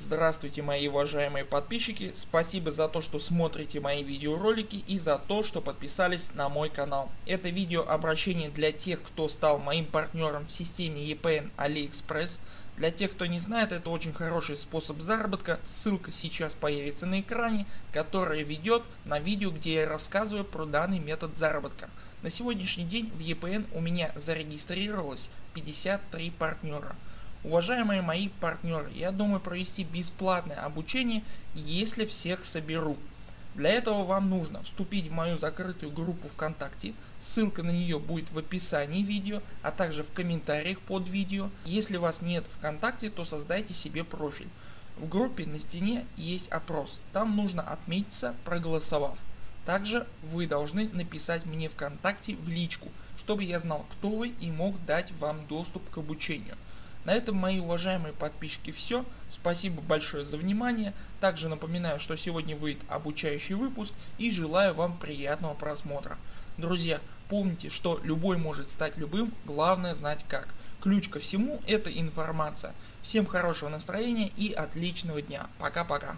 Здравствуйте мои уважаемые подписчики, спасибо за то что смотрите мои видеоролики и за то что подписались на мой канал. Это видео обращение для тех кто стал моим партнером в системе EPN AliExpress. Для тех кто не знает это очень хороший способ заработка, ссылка сейчас появится на экране, которая ведет на видео где я рассказываю про данный метод заработка. На сегодняшний день в EPN у меня зарегистрировалось 53 партнера. Уважаемые мои партнеры, я думаю провести бесплатное обучение, если всех соберу. Для этого вам нужно вступить в мою закрытую группу ВКонтакте, ссылка на нее будет в описании видео, а также в комментариях под видео. Если вас нет ВКонтакте, то создайте себе профиль. В группе на стене есть опрос, там нужно отметиться проголосовав. Также вы должны написать мне ВКонтакте в личку, чтобы я знал кто вы и мог дать вам доступ к обучению. На этом мои уважаемые подписчики все. Спасибо большое за внимание. Также напоминаю что сегодня выйдет обучающий выпуск и желаю вам приятного просмотра. Друзья помните что любой может стать любым, главное знать как. Ключ ко всему это информация. Всем хорошего настроения и отличного дня. Пока пока.